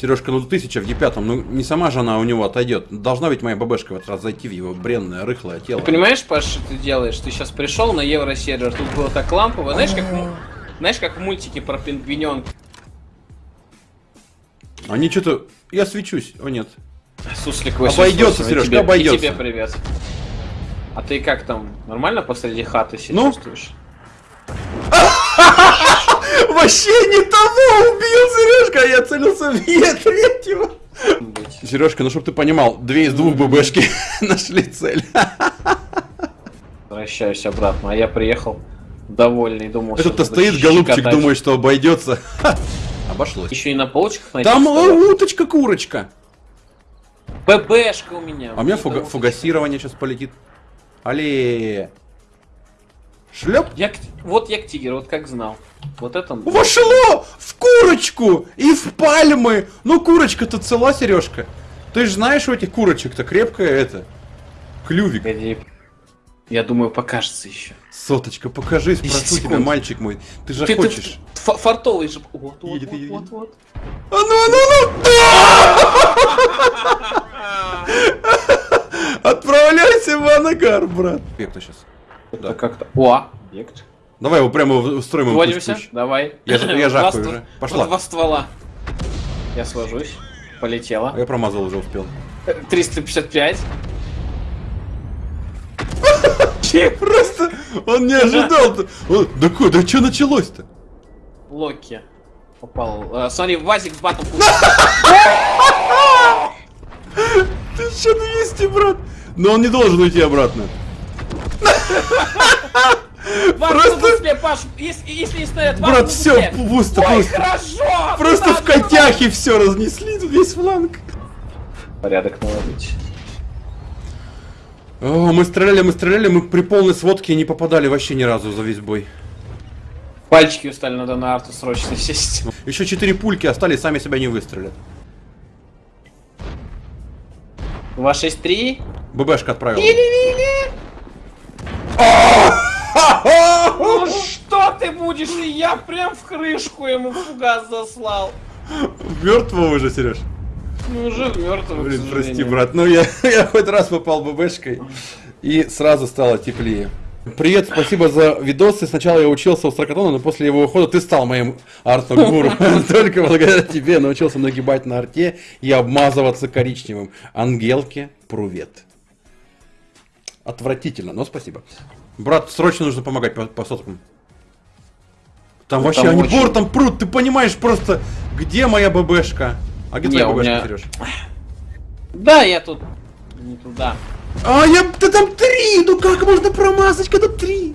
Сережка, ну тысяча в Е5, ну не сама же она у него отойдет. Должна ведь моя бабешка в этот раз зайти в его бренное, рыхлое тело. Ты понимаешь, Паш, что ты делаешь? Ты сейчас пришел на евросервер, тут было так лампово. Знаешь, как, в- знаешь, как в мультике про пингвиненка. Они что-то... Я свечусь. О, нет. Суслик Обойдется, 88, Серёж, и тебе, обойдется. И тебе привет. А ты как там? Нормально посреди хаты себя Ну? чувствуешь? Вообще не того убил, Сережка, а я целился в Е3. Быть. Сережка, ну чтоб ты понимал, две из двух ББшки нашли цель. Возвращаюсь обратно, а я приехал довольный, думал, Этот-то сейчас буду стоит, голубчик, думает, что обойдется. Обошлось. Еще и на полочках найти Там уточка-курочка. ББшка у меня. А у меня фуга- фугасирование сейчас полетит. Але. Шлеп. Я, вот я к тигру, вот как знал. Вот это... он. Вошло в курочку и в пальмы. Ну, курочка-то цела, Сережка. Ты же знаешь, у этих курочек-то крепкое это. Клювик. Погоди. Я думаю, покажется еще. Соточка, покажись, прошу тебя, мальчик мой. Ты же Ты, ты хочешь. ф- фартовый же. Вот, вот, Едет, вот, едет, вот, вот. А ну, а ну, а ну! Отправляйся в Анагар, брат. Как-то сейчас. Это как-то... О, объект. Давай его прямо устроим. пусть-пусть. Давай. Я я жахаю уже. Пошла. Два ствола. Я сложусь. Полетела. А я промазал уже успел. 355. Просто он не ожидал. Да ку- да что началось-то? Локи. Попал. Э, смотри, Вазик в батл. Ты что 200, брат? Но он не должен уйти обратно. Просто... Паш, если, если не стоят Брат, все, пусто, Ой, просто. хорошо! Просто в котяхе все разнесли, весь фланг. Порядок наложить. О, мы стреляли, мы стреляли, мы при полной сводке не попадали вообще ни разу за весь бой. Пальчики устали, надо на арту срочно сесть. Еще четыре пульки остались, сами себя не выстрелят. 263. ББшка отправила. Вили-вили! Ну что ты будешь? И я прям в крышку ему фугас заслал. Мертвого уже, Сереж. Ну уже мертвый. Блин, прости, брат. Ну я, я хоть раз попал ББшкой и сразу стало теплее. Привет, спасибо за видосы. Сначала я учился у Стракатона, но после его ухода ты стал моим арт-гуру. Только благодаря тебе научился нагибать на арте и обмазываться коричневым. Ангелке, привет. Отвратительно, но спасибо. Брат, срочно нужно помогать по, по соткам. Там Ну, вообще там они очень- бортом прут, ты понимаешь просто, где моя ББшка? А где Не, твоя ББшка, меня- Сереж? Да, я тут не туда. А я, да там три, ну как можно промазать, когда три?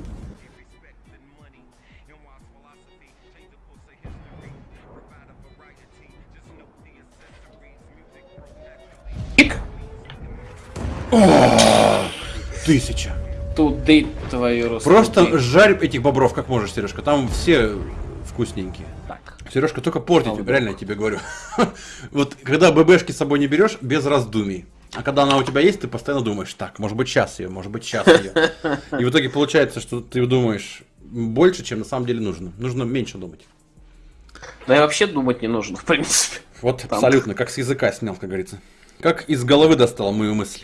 Ик. Тысяча. Туды твою русскую. Просто жарь этих бобров как можешь, Сережка, там все вкусненькие. Так. Сережка, только портить, Молодец. реально я тебе говорю. Вот когда ББшки с собой не берешь, без раздумий. А когда она у тебя есть, ты постоянно думаешь, так, может быть сейчас ее, может быть сейчас ее. И в итоге получается, что ты думаешь больше, чем на самом деле нужно. Нужно меньше думать. Да и вообще думать не нужно, в принципе. Вот Там. абсолютно, как с языка снял, как говорится. Как из головы достал мою мысль.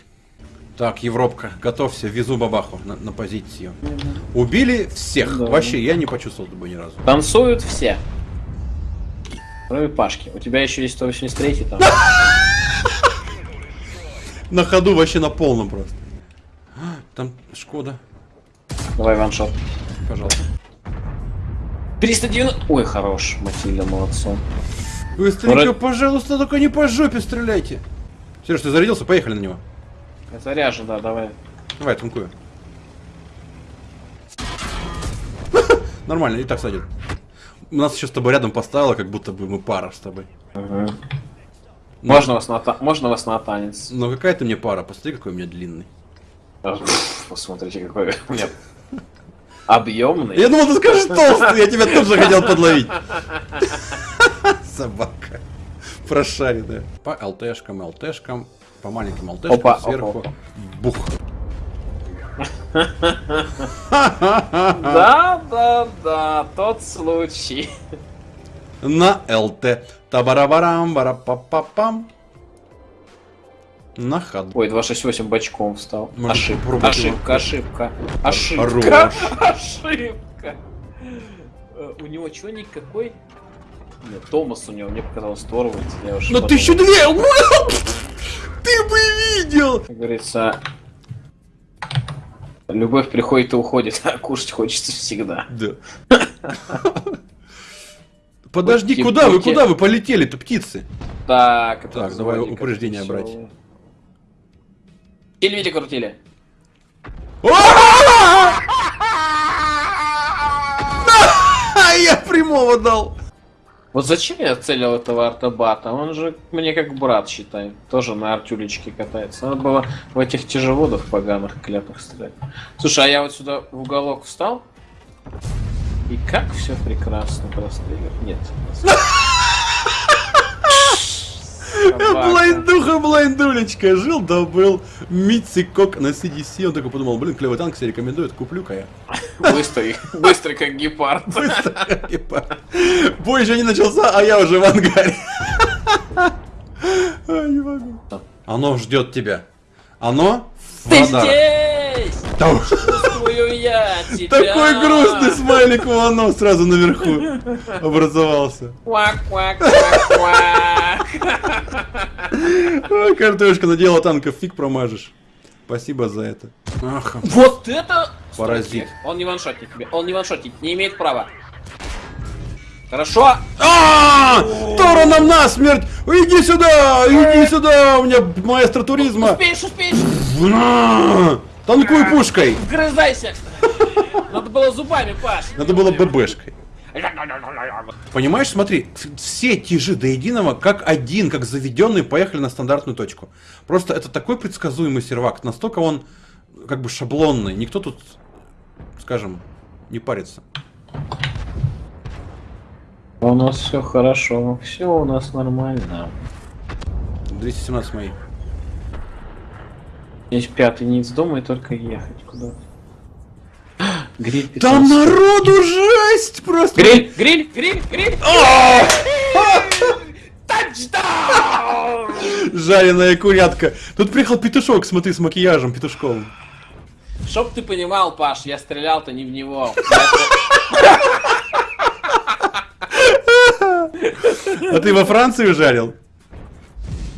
Так, Европка, готовься, везу бабаху на, на позицию. Убили всех. Да. Вообще, я не почувствовал бы ни разу. Танцуют все. Кроме Пашки. У тебя еще есть 183 там. На ходу вообще на полном просто. Там Шкода, Давай ваншот. пожалуйста. 390... Ой, хорош. Матильда, молодцом. Быстренько, Вроде- пожалуйста, только не по жопе стреляйте. Сереж, ты зарядился? Поехали на него. Это ряжа, да, давай. Давай, танкую. Нормально, и так. У нас еще с тобой рядом поставила, как будто бы мы пара с тобой. Можно вас на, можно вас на танец. Но какая ты мне пара? Посмотри, какой у меня длинный. Посмотрите, какой у меня объемный. Я думал, ты скажешь толстый, я тебя тут же хотел подловить. Собака. Прошаренная. По ЛТшкам, ЛТшкам, по маленьким ЛТшкам Опа, сверху. опа, Бух. Да, да, да, тот случай. На ЛТ Табарабарам, барапапапам. На ходу. Ой, 268 бочком встал. Ошибка, ошибка, ошибка, ошибка, ошибка. Э, У него чего никакой? Нет, Томас у него, мне показалось, Торвальд. На подумал. тысячу две! Ты бы видел! Как говорится, любовь приходит и уходит, а кушать хочется всегда. Да. Подожди, Будьте- куда вы, будьте- куда вы полетели-то, птицы? Так, это Так, давай упреждение брать. Телевизор крутили. А я прямого дал. Вот зачем я целил этого артобата? Он же мне как брат, считай. Тоже на артюлечке катается. Надо было в этих тяжелодах поганых клятых стрелять. Слушай, а я вот сюда в уголок встал. И как все прекрасно просто. Нет. Блайндуха, блайндулечка. Жил да был Митсикок на CDC. Он такой подумал, блин, клевый танк себе рекомендует, куплю-ка я. Быстрый, быстрый как гепард. Типа, Бой еще не начался, а я уже в ангаре. Ай, не могу. Оно ждет тебя. Оно Ты здесь! Да. Чувствую я тебя! Такой грустный смайлик у оно сразу наверху образовался. Квак, картошка надела танков, фиг промажешь. Спасибо за это. Ах, Вот это... Паразит. Он не ваншотник тебе. Он не ваншотник. Не имеет права. Хорошо. А, Тора нам насмерть! Иди сюда! Иди сюда! У меня маэстро туризма! Успеешь, успеешь. Танкуй пушкой! Вгрызайся. Надо было зубами, Паш. Надо было ББшкой. Понимаешь, смотри, все тяжи до единого, как один, как заведенный, поехали на стандартную точку. Просто это такой предсказуемый сервак, настолько он как бы шаблонный. Никто тут, скажем, не парится. У нас все хорошо. Все у нас нормально. 217 мои. Есть пятый не из дома и только ехать куда Гриль 15. Там народу жесть просто! Гриль, гриль, гриль, гриль. Тачдаун! Жареная курятка. Тут приехал петушок, смотри, с макияжем петушковым. Чтоб ты понимал, Паш, я стрелял-то не в него. А ты во Франции жарил?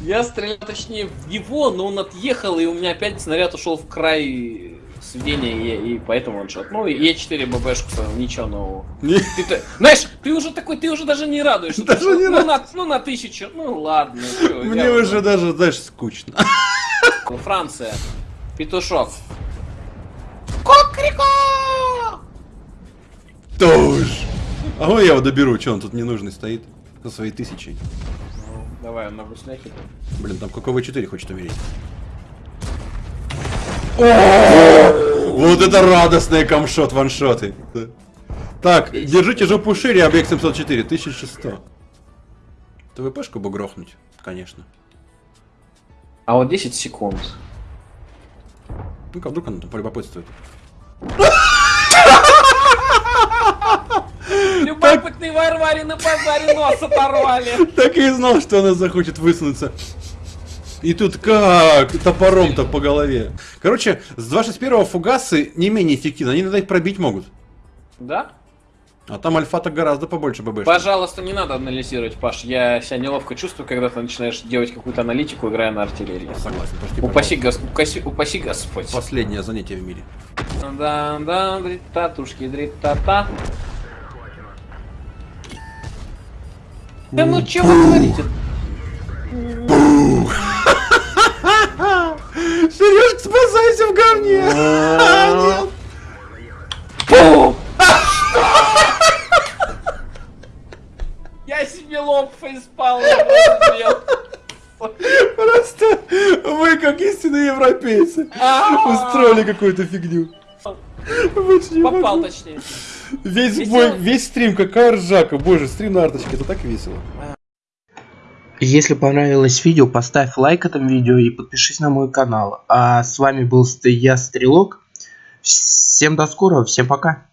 Я стрелял, точнее, в него, но он отъехал, и у меня опять снаряд ушел в край сведения, и, и поэтому он шот. Ну, и Е4 ББшку ничего нового. Не- Ты, знаешь, ты уже такой, ты уже даже не радуешься. Даже Ты не ну, на, ну, на тысячу, ну ладно. чё, Мне я уже даже, знаешь, скучно. Франция. Петушок. Кокрико! Тоже. А вон я его доберу, что он тут ненужный стоит. За свои тысячи. Ну, давай, он на гусляке. Блин, там ККВ-4 хочет умереть. Вот это радостные камшот ваншоты. Так, держите жопу шире, объект 704, 1100. ТВПшку бы грохнуть, конечно. А вот 10 секунд. Ну-ка, вдруг она там полюбопытствует. Любопытные варвари на базаре нос оторвали. Так и знал, что она захочет высунуться. И тут как топором-то по голове. Короче, с 261 фугасы не менее эффективны, они иногда их пробить могут. Да? А там альфа-то гораздо побольше ББ. Пожалуйста, не надо анализировать, Паш. Я себя неловко чувствую, когда ты начинаешь делать какую-то аналитику, играя на артиллерии. Согласен, почти Упаси, гос... упаси, упаси Господь. Последнее занятие в мире. Да, да, дрит-татушки, дрит-та-та. Да ну чего вы говорите? Сережка, спасайся в говне! А, нет. Пум! Я себе лоб фейспал. Просто вы, как истинные европейцы, устроили какую-то фигню. Попал точнее. Весь бой, весь стрим, какая ржака. Боже, стрим на арточке, это так весело. Если понравилось видео, поставь лайк этому видео и подпишись на мой канал. А с вами был я, Стрелок. Всем до скорого, всем пока.